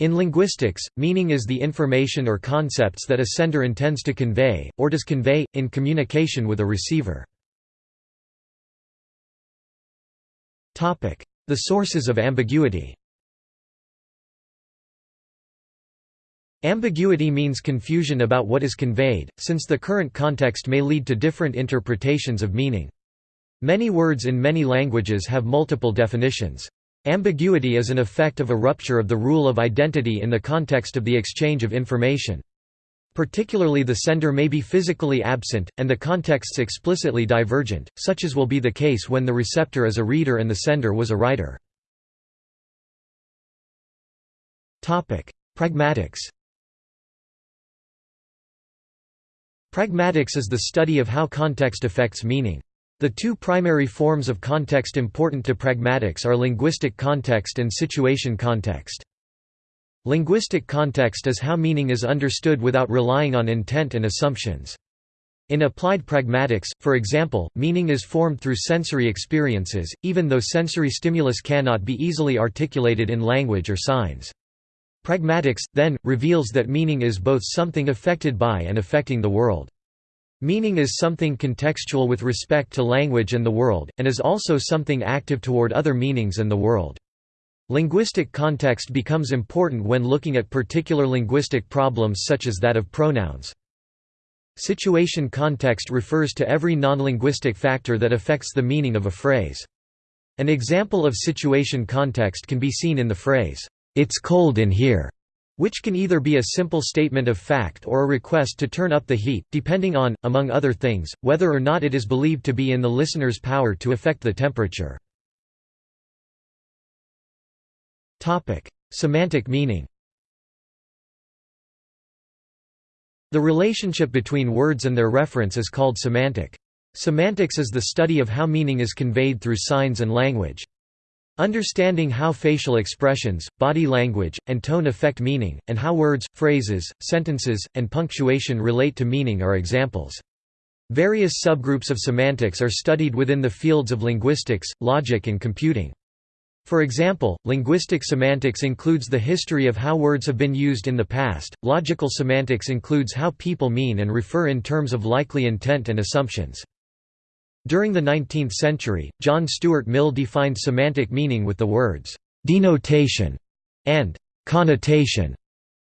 In linguistics, meaning is the information or concepts that a sender intends to convey, or does convey, in communication with a receiver. The sources of ambiguity Ambiguity means confusion about what is conveyed, since the current context may lead to different interpretations of meaning. Many words in many languages have multiple definitions. Ambiguity is an effect of a rupture of the rule of identity in the context of the exchange of information. Particularly the sender may be physically absent, and the contexts explicitly divergent, such as will be the case when the receptor is a reader and the sender was a writer. Pragmatics Pragmatics is the study of how context affects meaning. The two primary forms of context important to pragmatics are linguistic context and situation context. Linguistic context is how meaning is understood without relying on intent and assumptions. In applied pragmatics, for example, meaning is formed through sensory experiences, even though sensory stimulus cannot be easily articulated in language or signs. Pragmatics, then, reveals that meaning is both something affected by and affecting the world. Meaning is something contextual with respect to language and the world, and is also something active toward other meanings and the world. Linguistic context becomes important when looking at particular linguistic problems such as that of pronouns. Situation context refers to every non-linguistic factor that affects the meaning of a phrase. An example of situation context can be seen in the phrase, "'It's cold in here' which can either be a simple statement of fact or a request to turn up the heat, depending on, among other things, whether or not it is believed to be in the listener's power to affect the temperature. Semantic meaning The relationship between words and their reference is called semantic. Semantics is the study of how meaning is conveyed through signs and language. Understanding how facial expressions, body language, and tone affect meaning, and how words, phrases, sentences, and punctuation relate to meaning are examples. Various subgroups of semantics are studied within the fields of linguistics, logic and computing. For example, linguistic semantics includes the history of how words have been used in the past, logical semantics includes how people mean and refer in terms of likely intent and assumptions. During the 19th century, John Stuart Mill defined semantic meaning with the words, "...denotation", and "...connotation".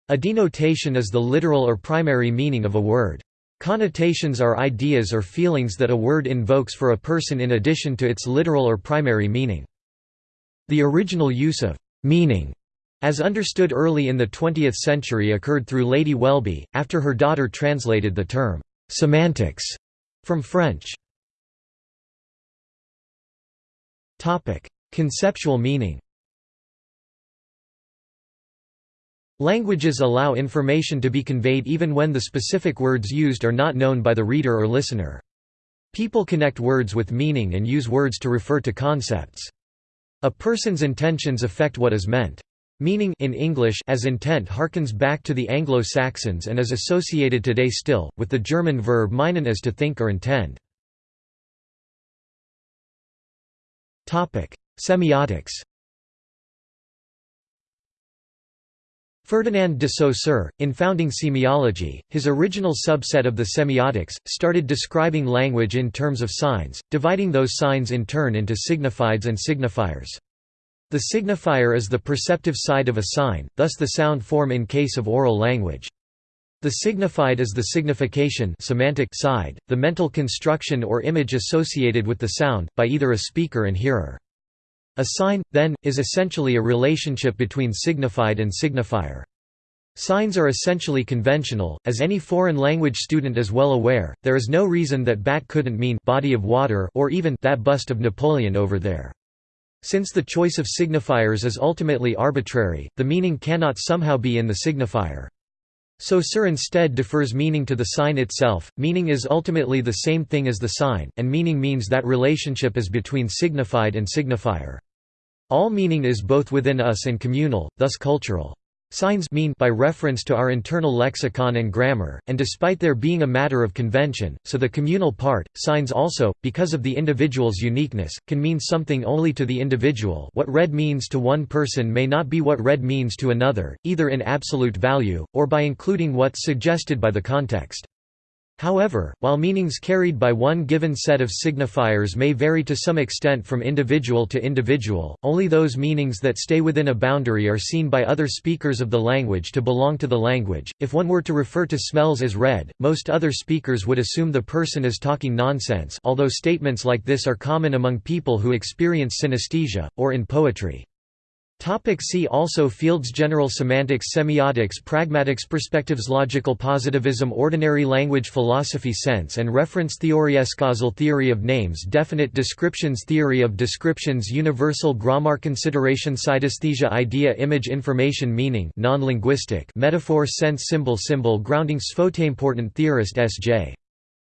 A denotation is the literal or primary meaning of a word. Connotations are ideas or feelings that a word invokes for a person in addition to its literal or primary meaning. The original use of «meaning» as understood early in the 20th century occurred through Lady Welby, after her daughter translated the term «semantics» from French. Topic: Conceptual meaning. Languages allow information to be conveyed even when the specific words used are not known by the reader or listener. People connect words with meaning and use words to refer to concepts. A person's intentions affect what is meant. Meaning in English as intent harkens back to the Anglo-Saxons and is associated today still, with the German verb meinen as to think or intend. Semiotics Ferdinand de Saussure, in founding semiology, his original subset of the semiotics, started describing language in terms of signs, dividing those signs in turn into signifieds and signifiers. The signifier is the perceptive side of a sign, thus the sound form in case of oral language. The signified is the signification semantic side, the mental construction or image associated with the sound, by either a speaker and hearer. A sign, then, is essentially a relationship between signified and signifier. Signs are essentially conventional, as any foreign language student is well aware, there is no reason that bat couldn't mean body of water or even that bust of Napoleon over there. Since the choice of signifiers is ultimately arbitrary, the meaning cannot somehow be in the signifier. Saussure instead defers meaning to the sign itself, meaning is ultimately the same thing as the sign, and meaning means that relationship is between signified and signifier. All meaning is both within us and communal, thus cultural. Signs mean by reference to our internal lexicon and grammar, and despite their being a matter of convention, so the communal part, signs also, because of the individual's uniqueness, can mean something only to the individual what red means to one person may not be what red means to another, either in absolute value, or by including what's suggested by the context. However, while meanings carried by one given set of signifiers may vary to some extent from individual to individual, only those meanings that stay within a boundary are seen by other speakers of the language to belong to the language. If one were to refer to smells as red, most other speakers would assume the person is talking nonsense, although statements like this are common among people who experience synesthesia, or in poetry. Topic see also Fields General semantics Semiotics Pragmatics Perspectives Logical positivism Ordinary language philosophy Sense and reference theory Escausal theory of names Definite descriptions Theory of descriptions Universal grammar Consideration Synesthesia Idea Image Information Meaning non-linguistic Metaphor Sense Symbol Symbol Grounding Important theorist S.J.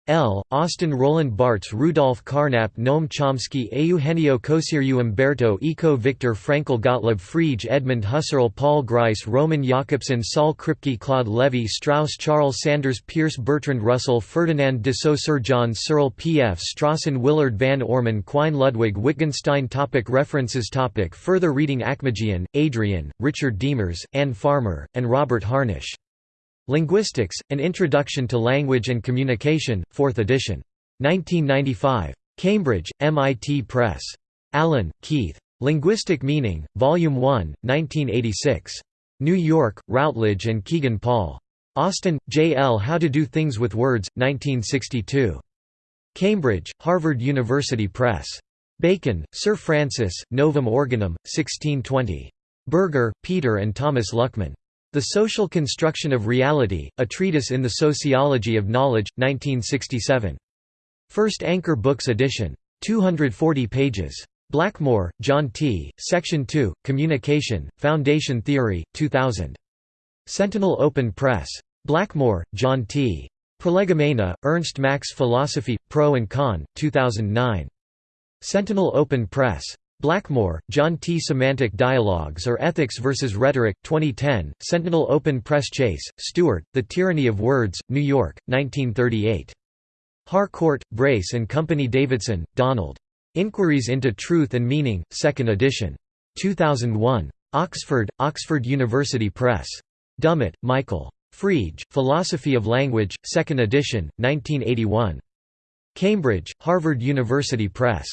L. Austin Roland Barthes Rudolf Carnap Noam Chomsky Eugenio Coseriu Umberto Eco Viktor Frankl Gottlob Frege Edmund Husserl Paul Grice Roman Jakobson Saul Kripke Claude Lévi-Strauss Charles Sanders Peirce Bertrand Russell Ferdinand de Saussure John Searle P. F. Strawson Willard Van Orman Quine Ludwig Wittgenstein topic References topic Further reading Akmajian, Adrian, Richard Demers, Anne Farmer, and Robert Harnish Linguistics, An Introduction to Language and Communication, 4th edition. 1995. Cambridge, MIT Press. Allan, Keith. Linguistic Meaning, Volume 1, 1986. New York, Routledge and Kegan Paul. Austin, J. L. How to Do Things with Words, 1962. Cambridge, Harvard University Press. Bacon, Sir Francis, Novum Organum, 1620. Berger, Peter and Thomas Luckmann. The Social Construction of Reality, A Treatise in the Sociology of Knowledge, 1967. First Anchor Books edition. 240 pages. Blackmore, John T., Section 2, Communication, Foundation Theory, 2000. Sentinel Open Press. Blackmore, John T. Prolegomena, Ernst Mach's Philosophy, Pro and Con, 2009. Sentinel Open Press. Blackmore, John T. Semantic Dialogues or Ethics versus Rhetoric, 2010, Sentinel Open Press Chase, Stuart, The Tyranny of Words, New York, 1938. Harcourt, Brace and Company Davidson, Donald. Inquiries into Truth and Meaning, 2nd edition. 2001. Oxford, Oxford University Press. Dummett, Michael. Frege, Philosophy of Language, 2nd edition, 1981. Cambridge, Harvard University Press.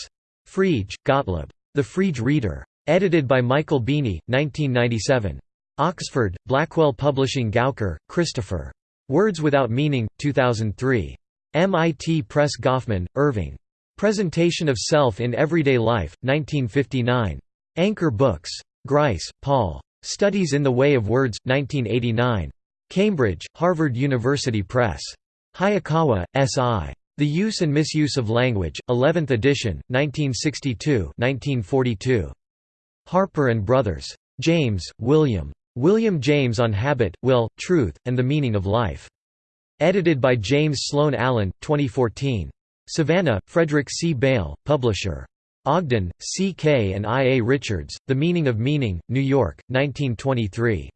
Frege, Gottlob. The Frege Reader. Edited by Michael Beaney, 1997. Oxford, Blackwell Publishing Gauker, Christopher. Words Without Meaning, 2003. MIT Press Goffman, Erving. Presentation of Self in Everyday Life, 1959. Anchor Books. Grice, Paul. Studies in the Way of Words, 1989. Cambridge, Harvard University Press. Hayakawa, S.I. The Use and Misuse of Language, 11th edition, 1962 1942. Harper and Brothers. James, William. William James on Habit, Will, Truth, and the Meaning of Life. Edited by James Sloan Allen, 2014. Savannah, Frederic C. Beil, publisher. Ogden, C. K. and I. A. Richards, The Meaning of Meaning, New York, 1923.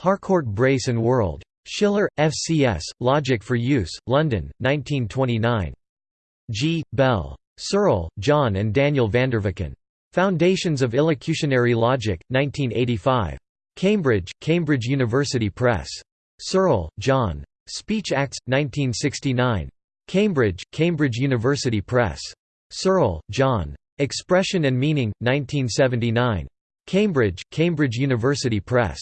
Harcourt Brace and World. Schiller, F.C.S., Logic for Use, London, 1929. G. Bell. Searle, John and Daniel Vanderveken. Foundations of Illocutionary Logic, 1985. Cambridge, Cambridge University Press. Searle, John. Speech Acts, 1969. Cambridge, Cambridge University Press. Searle, John. Expression and Meaning, 1979. Cambridge, Cambridge University Press.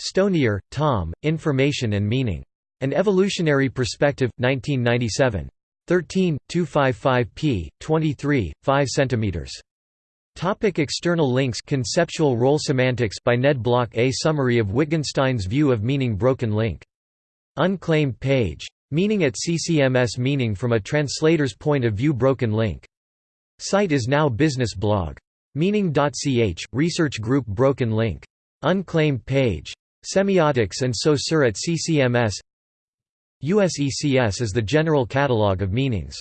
Stonier, Tom, Information and Meaning. An Evolutionary Perspective, 1997. 13, 255 p. 23, 5 cm. Topic external links Conceptual Role Semantics by Ned Block A summary of Wittgenstein's view of meaning Broken link. Unclaimed page. Meaning at CCMS Meaning from a translator's point of view Broken link. Site is now business blog. Meaning.ch, research group Broken link. Unclaimed page. Semiotics and Saussure at CCMS USECS is the general catalogue of meanings.